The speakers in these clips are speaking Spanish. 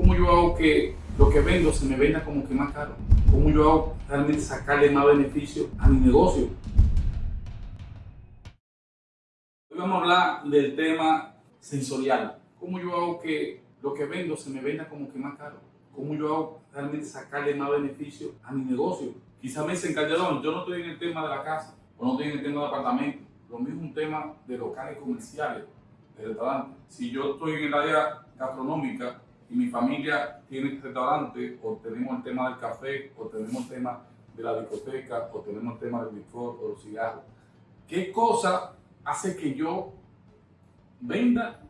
¿Cómo yo hago que lo que vendo se me venda como que más caro? ¿Cómo yo hago realmente sacarle más beneficio a mi negocio? Hoy vamos a hablar del tema sensorial. ¿Cómo yo hago que lo que vendo se me venda como que más caro? ¿Cómo yo hago realmente sacarle más beneficio a mi negocio? Quizá me dicen, Calderón, yo no estoy en el tema de la casa o no estoy en el tema de apartamento. Lo mismo es un tema de locales comerciales, de restaurantes. Si yo estoy en el área gastronómica y mi familia tiene restaurante o tenemos el tema del café o tenemos el tema de la discoteca o tenemos el tema del licor o los cigarros, ¿qué cosa hace que yo venda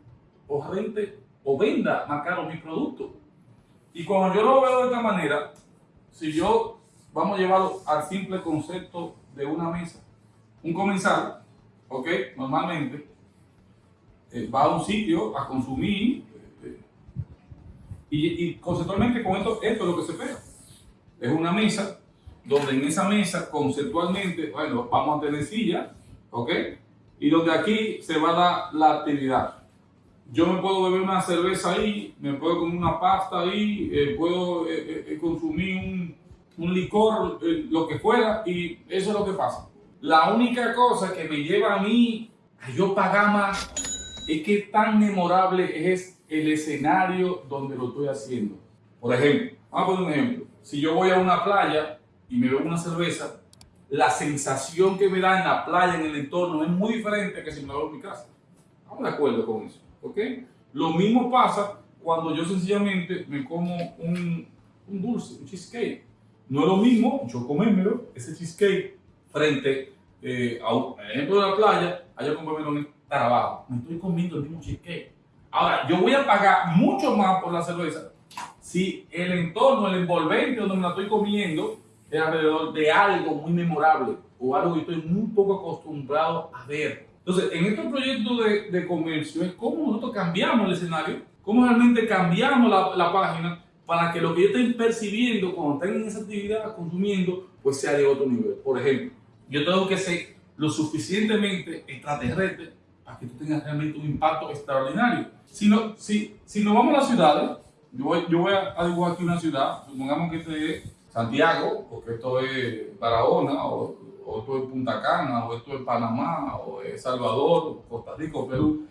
o rente o venda más caro mi producto? Y cuando yo lo veo de esta manera, si yo vamos a llevarlo al simple concepto de una mesa, un comensal, ¿ok? Normalmente eh, va a un sitio a consumir y, conceptualmente con esto, esto es lo que se espera. Es una mesa donde en esa mesa conceptualmente, bueno, vamos a tener silla, ¿ok? Y donde aquí se va a dar la actividad. Yo me puedo beber una cerveza ahí, me puedo comer una pasta ahí, eh, puedo eh, eh, consumir un, un licor, lo que fuera, y eso es lo que pasa. La única cosa que me lleva a mí a yo pagar más es que tan memorable es el escenario donde lo estoy haciendo. Por ejemplo, vamos a poner un ejemplo. Si yo voy a una playa y me bebo una cerveza, la sensación que me da en la playa, en el entorno, es muy diferente que si me la bebo en mi casa. Estamos de acuerdo con eso, ¿ok? Lo mismo pasa cuando yo sencillamente me como un, dulce, un cheesecake. No es lo mismo yo comérmelo, ese cheesecake, frente eh, a un ejemplo de la playa, a yo comérmelo en trabajo. Me estoy comiendo el mismo cheesecake Ahora, yo voy a pagar mucho más por la cerveza si el entorno, el envolvente donde me la estoy comiendo es alrededor de algo muy memorable o algo que estoy muy poco acostumbrado a ver. Entonces, en este proyecto de, de comercio es cómo nosotros cambiamos el escenario, cómo realmente cambiamos la, la página para que lo que yo estoy percibiendo cuando tengo esa actividad consumiendo, pues sea de otro nivel. Por ejemplo, yo tengo que ser lo suficientemente extraterrestre para que tú tengas realmente un impacto extraordinario. Si, si, si nos vamos a las ciudades, yo voy, yo voy a dibujar aquí una ciudad, supongamos que este es Santiago, o que esto es Barahona, o, o esto es Punta Cana, o esto es Panamá, o es Salvador, Costa Rica, Perú.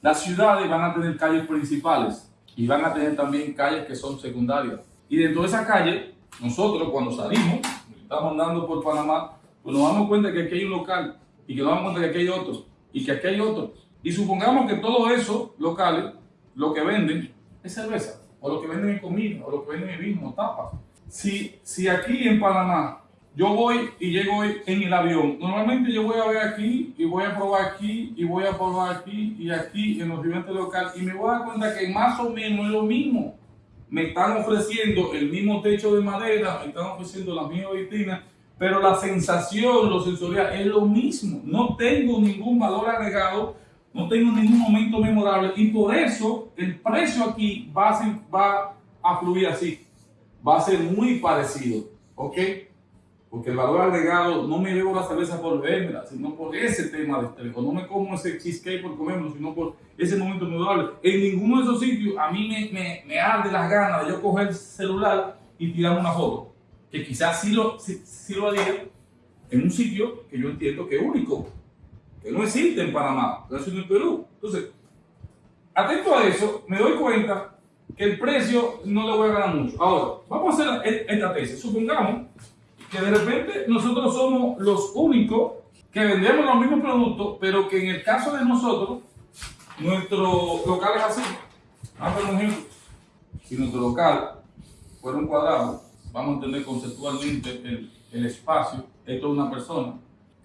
Las ciudades van a tener calles principales y van a tener también calles que son secundarias. Y dentro de esa calle, nosotros cuando salimos, estamos andando por Panamá, pues nos damos cuenta que aquí hay un local y que nos damos cuenta que aquí hay otro y que aquí hay otro. Y supongamos que todos esos locales lo que venden es cerveza, o lo que venden es comida, o lo que venden es vino, tapas. Si, si aquí en Panamá yo voy y llego en el avión, normalmente yo voy a ver aquí y voy a probar aquí y voy a probar aquí y aquí en los diferentes locales y me voy a dar cuenta que más o menos es lo mismo. Me están ofreciendo el mismo techo de madera, me están ofreciendo la misma vitrina, pero la sensación, lo sensorial es lo mismo. No tengo ningún valor agregado, no tengo ningún momento memorable y por eso el precio aquí va a, ser, fluir así. Va a ser muy parecido, ¿ok? Porque el valor agregado no me llevo la cerveza por verla, sino por ese tema de estrés. No me como ese cheesecake por comerlo, sino por ese momento memorable. En ninguno de esos sitios a mí me, me, me arde las ganas de yo coger el celular y tirar una foto que quizás sí lo, sí, lo haría en un sitio que yo entiendo que es único, que no existe en Panamá, existe en Perú. Entonces, atento a eso, me doy cuenta que el precio no le voy a ganar mucho. Ahora, vamos a hacer esta tesis. Supongamos que de repente nosotros somos los únicos que vendemos los mismos productos, pero que en el caso de nosotros, nuestro local es así. Vamos a un ejemplo. Si nuestro local fuera un cuadrado, vamos a entender conceptualmente el, espacio, esto es una persona.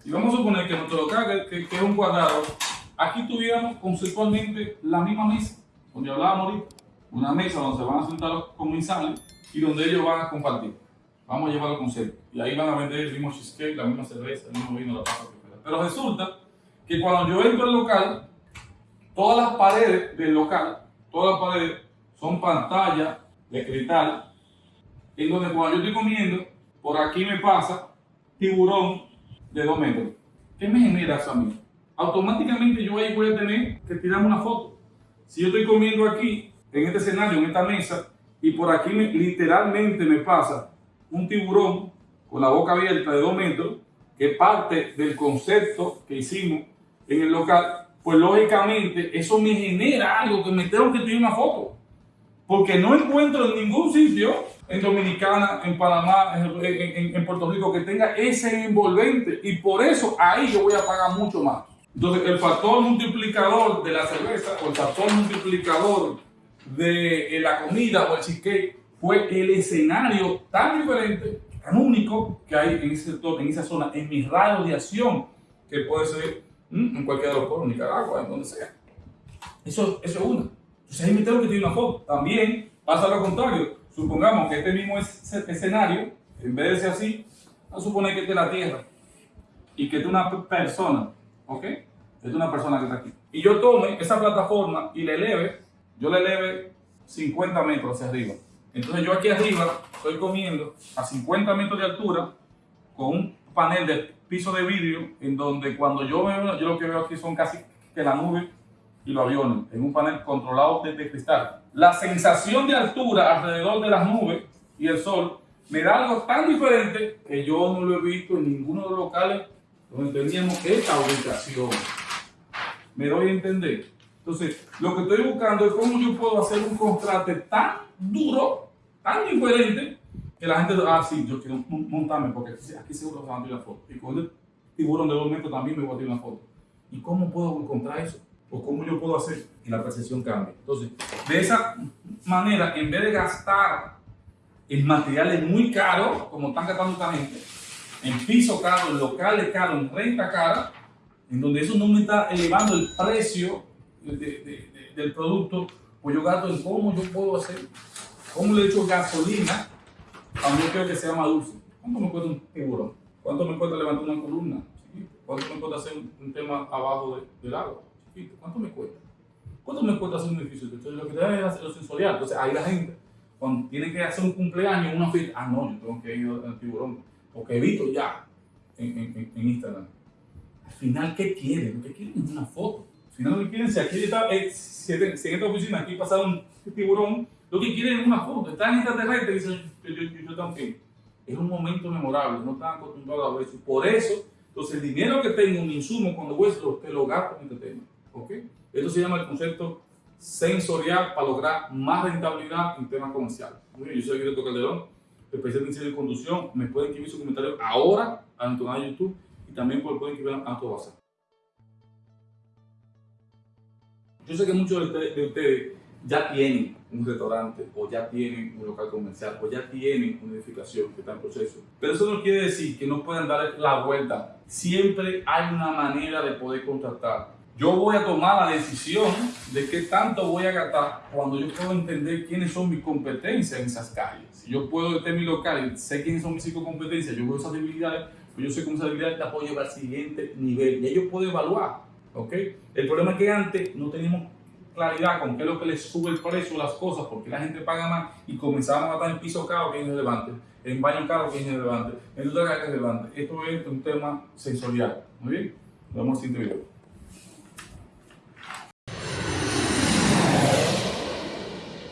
Y vamos a suponer que nuestro local, que, es un cuadrado, aquí tuviéramos conceptualmente la misma mesa, donde hablábamos una mesa donde se van a sentar los comensales y donde ellos van a compartir. Vamos a llevar el concepto. Y ahí van a vender el mismo cheesecake, la misma cerveza, el mismo vino, la pasta Pero resulta que cuando yo entro al local, todas las paredes del local, todas las paredes son pantallas de cristal en donde cuando yo estoy comiendo, por aquí me pasa tiburón de 2 metros. ¿Qué me genera eso a mí? Automáticamente yo ahí voy a tener que tirarme una foto. Si yo estoy comiendo aquí, en este escenario, en esta mesa, y por aquí me- literalmente me pasa un tiburón con la boca abierta de dos metros, que parte del concepto que hicimos en el local, pues lógicamente eso me genera algo que me tengo que tirar una foto. Porque no encuentro en ningún sitio, en Dominicana, en Panamá, en, en- en Puerto Rico, que tenga ese envolvente. Y por eso ahí yo voy a pagar mucho más. Entonces, el factor multiplicador de la cerveza o el factor multiplicador de eh, la comida o el cheesecake fue el escenario tan diferente, tan único que hay en ese sector, en esa zona, en mi radio de acción, que puede ser mm, en cualquier de los pueblos, Nicaragua, en donde sea. Eso, eso es una. Entonces me tengo que tirar una foto. También pasa lo contrario. Supongamos que este mismo es- escenario, en vez de ser así, vamos a suponer que este es la Tierra y que este es una persona, ¿ok? Esta es una persona que está aquí. Y yo tome esa plataforma y le eleve, yo le eleve 50 metros hacia arriba. Entonces yo aquí arriba estoy comiendo a 50 metros de altura con un panel de piso de vidrio en donde cuando yo veo, yo lo que veo aquí son casi que la nube y los aviones en un panel controlado desde cristal. La sensación de altura alrededor de las nubes y el sol me da algo tan diferente que yo no lo he visto en ninguno de los locales donde teníamos esta ubicación. Me doy a entender. Entonces, lo que estoy buscando es cómo yo puedo hacer un contraste tan duro, tan diferente, que la gente, ah, sí, yo quiero mon- montarme porque aquí, seguro se van a tirar foto. Y con el tiburón de dos metros también me voy a tirar una foto. ¿Y cómo puedo encontrar eso? ¿O cómo yo puedo hacer que la percepción cambie? Entonces, de esa manera, en vez de gastar en materiales muy caros, como están gastando esta gente, en piso caro, en locales caros, en renta cara, en donde eso no me está elevando el precio de- de- de- del producto, pues yo gasto en cómo yo puedo hacer, cómo le echo gasolina a un quiero que sea más dulce. ¿Cuánto me cuesta un tiburón? ¿Cuánto me cuesta levantar una columna? ¿Cuánto me cuesta hacer un, tema abajo de- del agua? ¿Cuánto me cuesta? ¿Cuánto me cuesta hacer un edificio? Entonces lo que te da es hacer lo sensorial. Entonces ahí la gente, cuando tiene que hacer un cumpleaños, una fiesta, ah, no, yo tengo que ir al tiburón, porque he visto ya en, en- en Instagram. Al final, ¿qué quieren? Lo que quieren es una foto. Al final, lo que quieren, si aquí está, eh, si, en- esta oficina aquí pasa un tiburón, lo que quieren es una foto. Están en extraterrestre y dicen, yo, yo, yo, yo ir. Es un momento memorable, no están acostumbrados a ver eso. Por eso, entonces el dinero que tengo, mi insumo, cuando voy, te lo gasto en este tema. ¿Ok? Esto se llama el concepto sensorial para lograr más rentabilidad en temas comerciales. Muy bien, yo soy Guillermo Calderón, especialista en conducción. Me pueden escribir sus comentarios ahora a nuestro canal de YouTube y también pueden escribir a nuestro WhatsApp. Yo sé que muchos de ustedes ya tienen un restaurante o ya tienen un local comercial o ya tienen una edificación que está en proceso. Pero eso no quiere decir que no puedan dar la vuelta. Siempre hay una manera de poder contratar. Yo voy a tomar la decisión de qué tanto voy a gastar cuando yo puedo entender quiénes son mis competencias en esas calles. Si yo puedo estar mi local y sé quiénes son mis cinco competencias, yo veo esas debilidades, pues yo sé cómo esas debilidades te puedo llevar al siguiente nivel. Y yo puedo evaluar. ¿ok? El problema es que antes no teníamos claridad con qué es lo que le sube el precio a las cosas, porque la gente paga más y comenzamos a estar en piso caro que es irrelevante, en baño caro que es irrelevante, en lugar que es relevante. Esto es un tema sensorial. Muy bien, nos vemos en siguiente video.